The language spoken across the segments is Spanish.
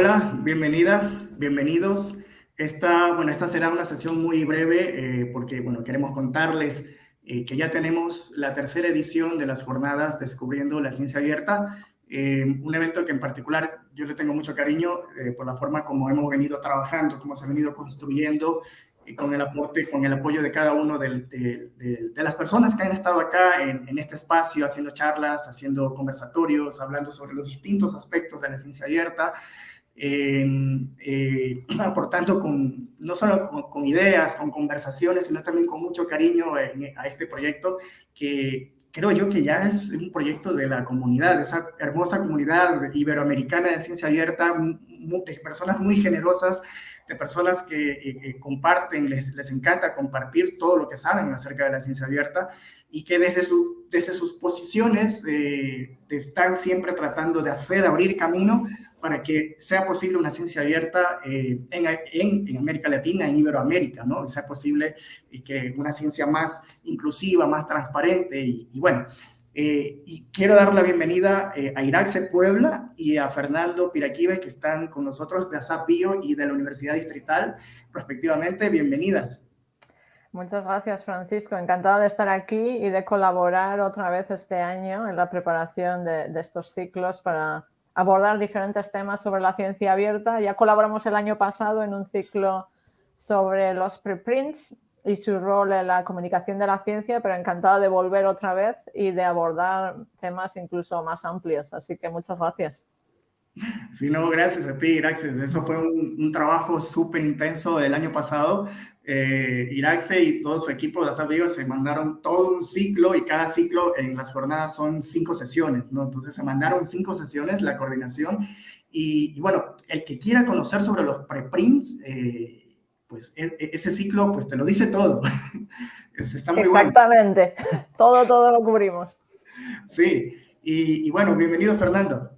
Hola, bienvenidas, bienvenidos. Esta, bueno, esta será una sesión muy breve eh, porque bueno, queremos contarles eh, que ya tenemos la tercera edición de las jornadas Descubriendo la Ciencia Abierta, eh, un evento que en particular yo le tengo mucho cariño por la forma como hemos venido trabajando, cómo se ha venido construyendo y con el aporte, con el apoyo de cada uno de, las personas que han estado acá en, este espacio, haciendo charlas, haciendo conversatorios, hablando sobre los distintos aspectos de la ciencia abierta, eh, aportando con, no solo con, ideas, con conversaciones, sino también con mucho cariño a este proyecto que creo yo que ya es un proyecto de la comunidad, esa hermosa comunidad iberoamericana de ciencia abierta, de personas muy generosas, de personas que eh, comparten, les, les encanta compartir todo lo que saben acerca de la ciencia abierta y que desde, su, desde sus posiciones eh, están siempre tratando de hacer, abrir camino para que sea posible una ciencia abierta eh, en, en, en, América Latina, en Iberoamérica, ¿no? Y sea posible y que una ciencia más inclusiva, más transparente y, y bueno. Eh, y quiero dar la bienvenida eh, a Iraxe Puebla y a Fernando Piraquive, que están con nosotros de ASAPIO y de la Universidad Distrital, respectivamente. Bienvenidas. Muchas gracias, Francisco. Encantada de estar aquí y de colaborar otra vez este año en la preparación de, de estos ciclos para abordar diferentes temas sobre la ciencia abierta. Ya colaboramos el año pasado en un ciclo sobre los preprints y su rol en la comunicación de la ciencia, pero encantada de volver otra vez y de abordar temas incluso más amplios. Así que muchas gracias. Sí, no, gracias a ti, gracias. Eso fue un, un trabajo súper intenso el año pasado eh, Iraxe y todo su equipo de amigos se mandaron todo un ciclo y cada ciclo en las jornadas son cinco sesiones, ¿no? Entonces se mandaron cinco sesiones, la coordinación, y, bueno, el que quiera conocer sobre los preprints, eh, pues e, e, ese ciclo pues te lo dice todo. Está muy Exactamente, todo, todo lo cubrimos. Sí, y, y bueno, bienvenido Fernando.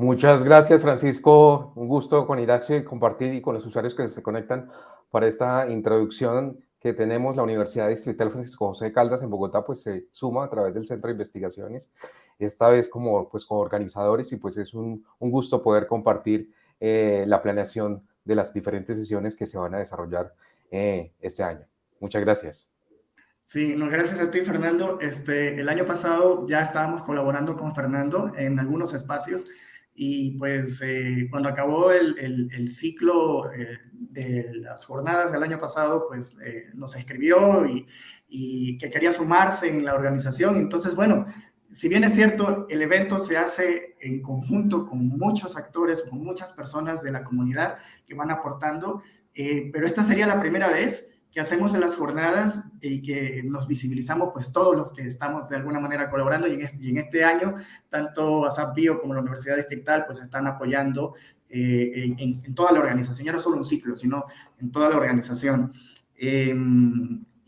Muchas gracias, Francisco. Un gusto con Iraxe compartir y con los usuarios que se conectan para esta introducción que tenemos. La Universidad Distrital Francisco José de Caldas en Bogotá pues se suma a través del Centro de Investigaciones, esta vez como, pues, organizadores y pues es un, un gusto poder compartir eh, la planeación de las diferentes sesiones que se van a desarrollar eh, este año. Muchas gracias. Sí, no, gracias a ti, Fernando. Este, el año pasado ya estábamos colaborando con Fernando en algunos espacios y pues eh, cuando acabó el, el, ciclo eh, de las jornadas del año pasado, pues eh, nos escribió y, y, que quería sumarse en la organización. Entonces, bueno, si bien es cierto, el evento se hace en conjunto con muchos actores, con muchas personas de la comunidad que van aportando, pero esta sería la primera vez que hacemos en las jornadas y que nos visibilizamos pues todos los que estamos de alguna manera colaborando y en este, año tanto ASAP Bio como la Universidad Distrital pues están apoyando eh, en, toda la organización, ya no solo un ciclo, sino en toda la organización.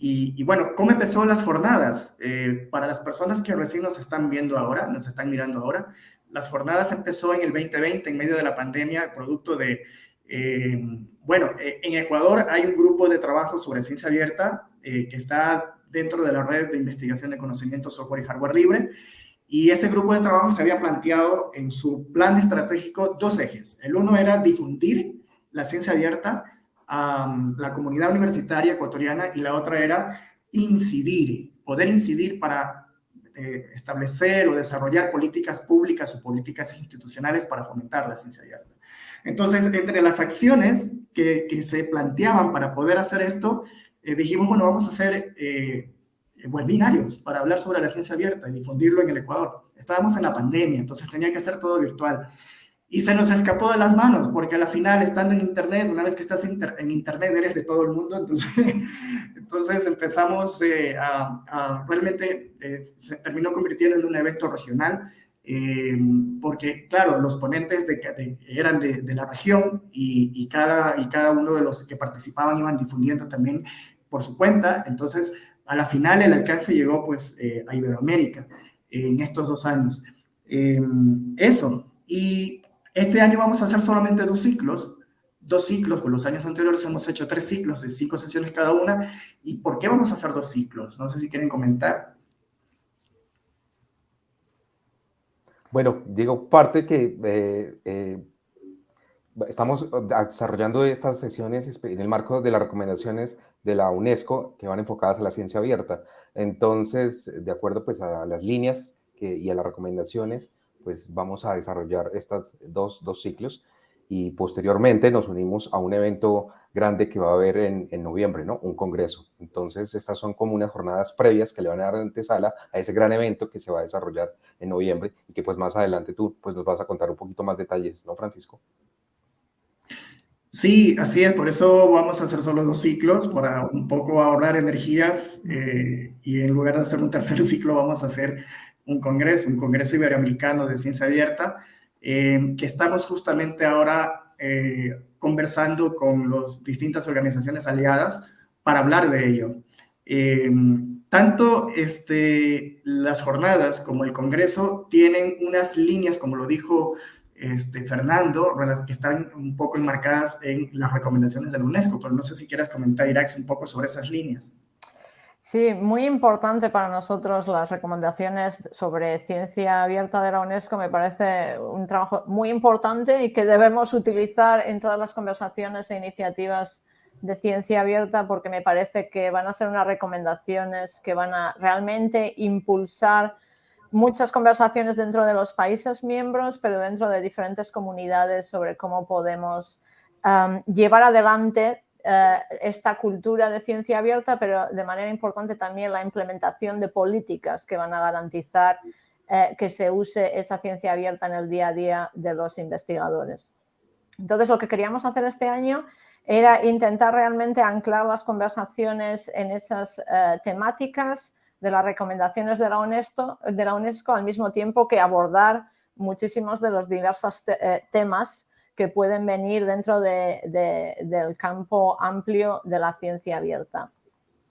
Y, y, bueno, ¿cómo empezó las jornadas? Eh, para las personas que recién nos están viendo ahora, nos están mirando ahora, las jornadas empezó en el 2020 en medio de la pandemia, producto de eh, bueno, eh, en Ecuador hay un grupo de trabajo sobre ciencia abierta eh, que está dentro de la red de investigación de conocimiento, software y hardware libre. Y ese grupo de trabajo se había planteado en su plan estratégico dos ejes. El uno era difundir la ciencia abierta a la comunidad universitaria ecuatoriana y la otra era incidir, poder incidir para establecer o desarrollar políticas públicas o políticas institucionales para fomentar la ciencia abierta. Entonces, entre las acciones que, se planteaban para poder hacer esto, eh, dijimos, bueno, vamos a hacer eh, webinarios para hablar sobre la ciencia abierta y difundirlo en el Ecuador. Estábamos en la pandemia, entonces tenía que hacer todo virtual. Y se nos escapó de las manos, porque a la final, estando en Internet, una vez que estás en Internet, eres de todo el mundo, entonces, empezamos eh, a, realmente, eh, se terminó convirtiendo en un evento regional, eh, porque, claro, los ponentes de, de, eran de, de la región y, y, cada, y cada uno de los que participaban iban difundiendo también por su cuenta. Entonces, a la final el alcance llegó pues eh, a Iberoamérica eh, en estos dos años. Eh, eso. Y este año vamos a hacer solamente dos ciclos, dos ciclos, por los años anteriores hemos hecho tres ciclos de cinco sesiones cada una. ¿Y por qué vamos a hacer dos ciclos? No sé si quieren comentar. Bueno, digo, parte que eh, eh, estamos desarrollando estas sesiones en el marco de las recomendaciones de la UNESCO que van enfocadas a la ciencia abierta. Entonces, de acuerdo pues a las líneas y a las recomendaciones, pues vamos a desarrollar estos dos, dos ciclos y posteriormente nos unimos a un evento grande que va a haber en, en, noviembre, ¿no? Un congreso. Entonces, estas son como unas jornadas previas que le van a dar antesala a ese gran evento que se va a desarrollar en noviembre y que pues más adelante tú pues nos vas a contar un poquito más detalles, ¿no, Francisco? Sí, así es, por eso vamos a hacer solo dos ciclos, para un poco ahorrar energías eh, y en lugar de hacer un tercer ciclo vamos a hacer un congreso, un congreso iberoamericano de ciencia abierta, eh, que estamos justamente ahora eh, conversando con las distintas organizaciones aliadas para hablar de ello. tanto este, las jornadas como el congreso tienen unas líneas, como lo dijo este, Fernando, que están un poco enmarcadas en las recomendaciones de la UNESCO, pero no sé si quieres comentar, Irax, un poco sobre esas líneas. Sí, muy importante para nosotros las recomendaciones sobre ciencia abierta de la UNESCO. Me parece un trabajo muy importante y que debemos utilizar en todas las conversaciones e iniciativas de ciencia abierta porque me parece que van a ser unas recomendaciones que van a realmente impulsar muchas conversaciones dentro de los países miembros, pero dentro de diferentes comunidades sobre cómo podemos llevar adelante esta cultura de ciencia abierta, pero de manera importante también la implementación de políticas que van a garantizar eh, que se use esa ciencia abierta en el día a día de los investigadores. Entonces, lo que queríamos hacer este año era intentar realmente anclar las conversaciones en esas eh, temáticas, de las recomendaciones de la, UNESCO, de la UNESCO al mismo tiempo que abordar muchísimos de los diversos eh, temas que pueden venir dentro del campo amplio de la ciencia abierta.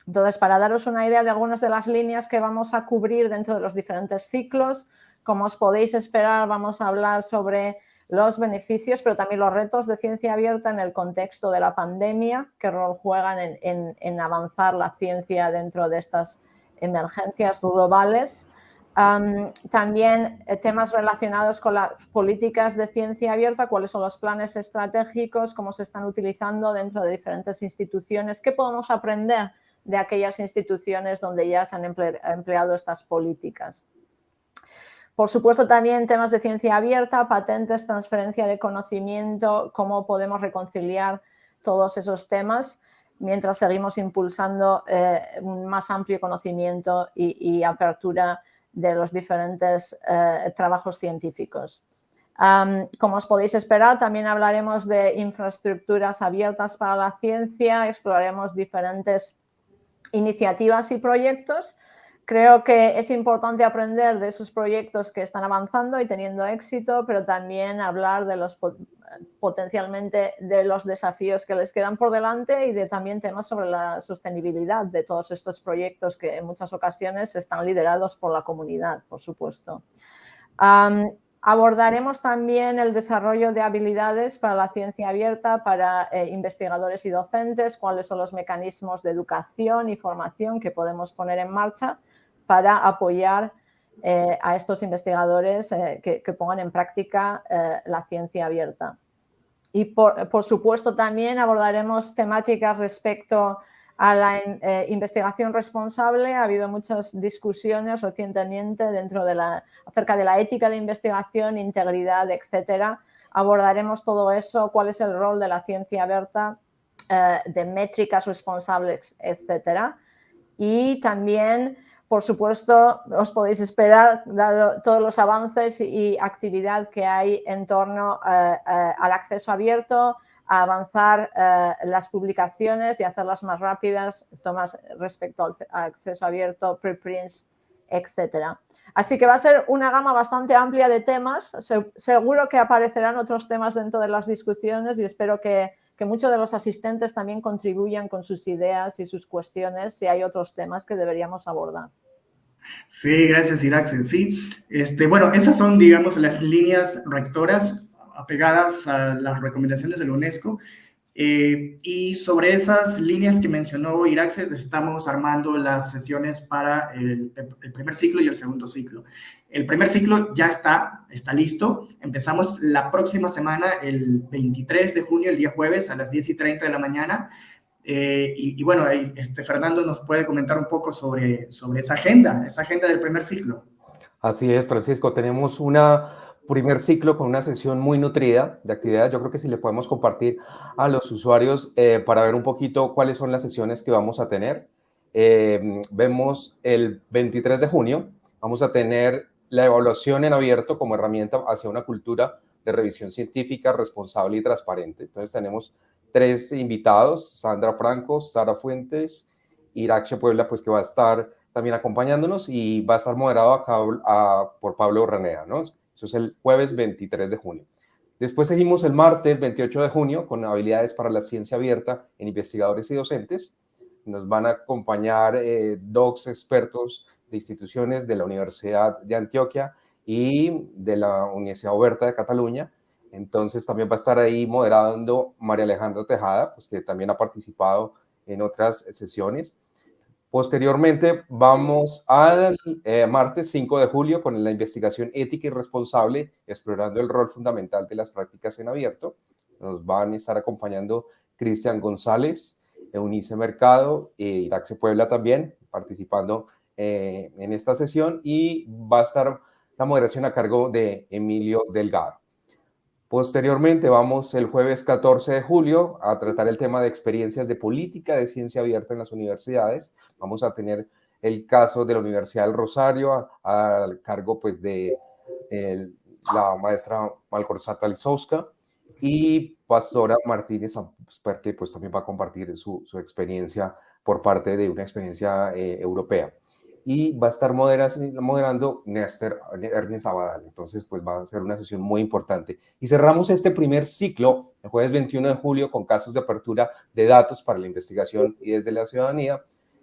Entonces, para daros una idea de algunas de las líneas que vamos a cubrir dentro de los diferentes ciclos, como os podéis esperar, vamos a hablar sobre los beneficios, pero también los retos de ciencia abierta en el contexto de la pandemia, qué rol juegan en, avanzar la ciencia dentro de estas emergencias globales. También eh, temas relacionados con las políticas de ciencia abierta, cuáles son los planes estratégicos, cómo se están utilizando dentro de diferentes instituciones, qué podemos aprender de aquellas instituciones donde ya se han empleado estas políticas. Por supuesto, también temas de ciencia abierta, patentes, transferencia de conocimiento, cómo podemos reconciliar todos esos temas mientras seguimos impulsando eh, un más amplio conocimiento y, apertura de los diferentes eh, trabajos científicos. como os podéis esperar, también hablaremos de infraestructuras abiertas para la ciencia, exploraremos diferentes iniciativas y proyectos Creo que es importante aprender de esos proyectos que están avanzando y teniendo éxito, pero también hablar de los potencialmente de los desafíos que les quedan por delante y de también temas sobre la sostenibilidad de todos estos proyectos que en muchas ocasiones están liderados por la comunidad, por supuesto. abordaremos también el desarrollo de habilidades para la ciencia abierta para eh, investigadores y docentes, cuáles son los mecanismos de educación y formación que podemos poner en marcha para apoyar eh, a estos investigadores eh, que, pongan en práctica eh, la ciencia abierta. Y por, supuesto también abordaremos temáticas respecto a la investigación responsable. Ha habido muchas discusiones recientemente dentro de la, acerca de la ética de investigación, integridad, etcétera. Abordaremos todo eso, cuál es el rol de la ciencia abierta, de métricas responsables, etcétera. Y también por supuesto, os podéis esperar, dado todos los avances y actividad que hay en torno eh, eh, al acceso abierto, a avanzar eh, las publicaciones y hacerlas más rápidas, tomas respecto al acceso abierto, preprints, etc. Así que va a ser una gama bastante amplia de temas. seguro que aparecerán otros temas dentro de las discusiones y espero que, que muchos de los asistentes también contribuyan con sus ideas y sus cuestiones si hay otros temas que deberíamos abordar. Sí, gracias, Iraxen. Sí, este, bueno, esas son, digamos, las líneas rectoras apegadas a las recomendaciones de la UNESCO, Eh, y sobre esas líneas que mencionó Iraxe, estamos armando las sesiones para el, primer ciclo y el segundo ciclo. El primer ciclo ya está, está listo. Empezamos la próxima semana, el 23 de junio, el día jueves, a las 10 y 30 de la mañana. Eh, y, bueno, este, Fernando nos puede comentar un poco sobre, sobre esa agenda, esa agenda del primer ciclo. Así es, Francisco. Tenemos una primer ciclo con una sesión muy nutrida de actividades. Yo creo que si le podemos compartir a los usuarios eh, para ver un poquito cuáles son las sesiones que vamos a tener. Eh, vemos el 23 de junio, vamos a tener la evaluación en abierto como herramienta hacia una cultura de revisión científica responsable y transparente. Entonces tenemos tres invitados, Sandra Franco, Sara Fuentes, Irache Puebla, pues que va a estar también acompañándonos y va a estar moderado a, por Pablo Ranea, ¿no? Eso es el jueves 23 de junio. Después seguimos el martes 28 de junio con habilidades para la ciencia abierta en investigadores y docentes. Nos van a acompañar eh, docs expertos de instituciones de la Universidad de Antioquia y de la Universidad Oberta de Cataluña. Entonces también va a estar ahí moderando María Alejandra Tejada, pues que también ha participado en otras sesiones. Posteriormente vamos al eh, martes 5 de julio con la investigación ética y responsable, explorando el rol fundamental de las prácticas en abierto. Nos van a estar acompañando Cristian González, Eunice Mercado e Iraxe Puebla también participando eh, en esta sesión y va a estar la moderación a cargo de Emilio Delgado. Posteriormente vamos el jueves 14 de julio a tratar el tema de experiencias de política de ciencia abierta en las universidades. Vamos a tener el caso de la Universidad del Rosario al cargo pues de la maestra Malcorzata Lisowska y Pastora Martínez que pues también va a compartir su, experiencia por parte de una experiencia eh, europea y va a estar moderando Néstor Ernest Abadal. Entonces, pues va a ser una sesión muy importante. Y cerramos este primer ciclo el jueves 21 de julio con casos de apertura de datos para la investigación y desde la ciudadanía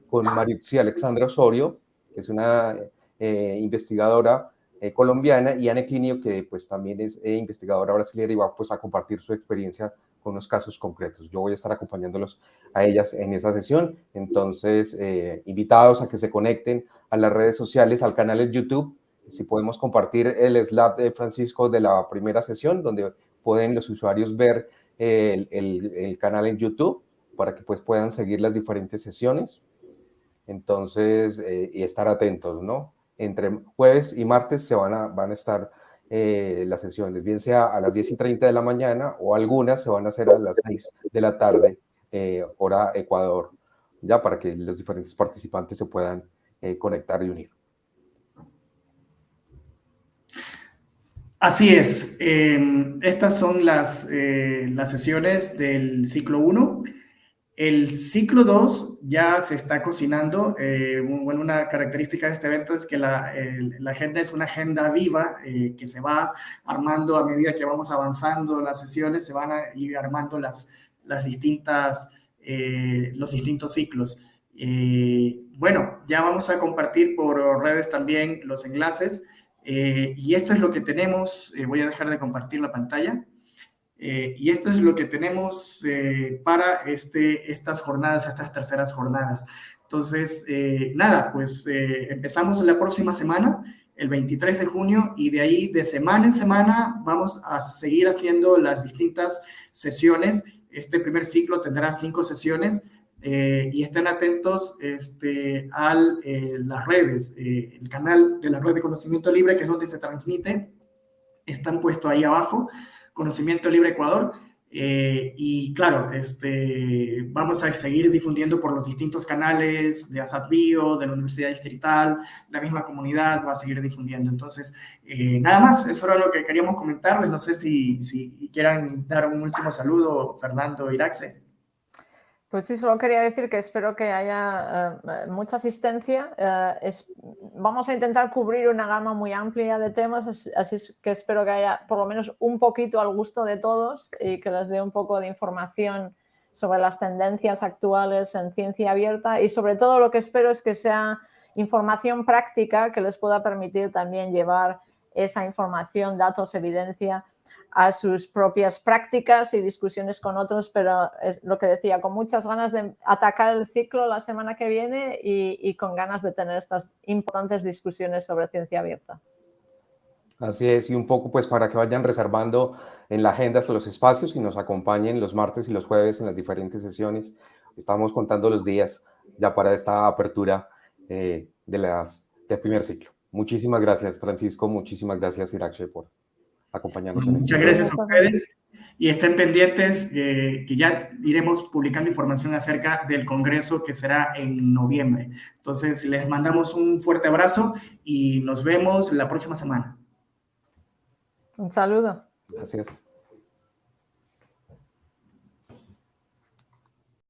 con Maritzi Alexandra Osorio, que es una eh, investigadora eh, colombiana, y Anne Clinio, que pues también es eh, investigadora brasileña y va pues a compartir su experiencia con unos casos concretos. Yo voy a estar acompañándolos a ellas en esa sesión. Entonces, eh, invitados a que se conecten a las redes sociales, al canal de YouTube. Si podemos compartir el slide de Francisco de la primera sesión, donde pueden los usuarios ver el, el, canal en YouTube para que pues puedan seguir las diferentes sesiones. Entonces, eh, y estar atentos, ¿no? Entre jueves y martes se van a, van a estar eh, las sesiones, bien sea a las 10 y 30 de la mañana o algunas se van a hacer a las 6 de la tarde, eh, hora Ecuador, ya para que los diferentes participantes se puedan eh, conectar y unir. Así es. Em, estas son las, las sesiones del ciclo 1. El ciclo 2 ya se está cocinando. Eh, bueno, una característica de este evento es que la, agenda es una agenda viva eh, que se va armando a medida que vamos avanzando las sesiones, se van a ir armando las, las distintas, eh, los distintos ciclos. bueno, ya vamos a compartir por redes también los enlaces y esto es lo que tenemos. voy a dejar de compartir la pantalla. Eh, y esto es lo que tenemos eh, para este, estas jornadas, estas terceras jornadas. Entonces, eh, nada, pues empezamos la próxima semana, el 23 de junio, y de ahí, de semana en semana, vamos a seguir haciendo las distintas sesiones. Este primer ciclo tendrá cinco sesiones. y estén atentos este, a las redes, el canal de la red de conocimiento libre, que es donde se transmite, están puestos ahí abajo. Conocimiento Libre Ecuador. Eh, y claro, este, vamos a seguir difundiendo por los distintos canales de ASAT Bio, de la Universidad Distrital, la misma comunidad va a seguir difundiendo. Entonces, eh, nada más, eso era lo que queríamos comentarles. No sé si, si quieran dar un último saludo, Fernando Iraxe. Pues sí, solo quería decir que espero que haya eh, mucha asistencia. Eh, vamos a intentar cubrir una gama muy amplia de temas, así que espero que haya por lo menos un poquito al gusto de todos y que les dé un poco de información sobre las tendencias actuales en ciencia abierta y sobre todo lo que espero es que sea información práctica que les pueda permitir también llevar esa información, datos, evidencia a sus propias prácticas y discusiones con otros, pero es lo que decía, con muchas ganas de atacar el ciclo la semana que viene y, con ganas de tener estas importantes discusiones sobre ciencia abierta. Así es, y un poco pues para que vayan reservando en la agenda hasta los espacios y nos acompañen los martes y los jueves en las diferentes sesiones. Estamos contando los días ya para esta apertura eh, de las, del primer ciclo. Muchísimas gracias, Francisco. Muchísimas gracias, Irache, por acompañarnos. en este Muchas gracias a ustedes y estén pendientes que ya iremos publicando información acerca del Congreso que será en noviembre. Entonces, les mandamos un fuerte abrazo y nos vemos la próxima semana. Un saludo. Gracias.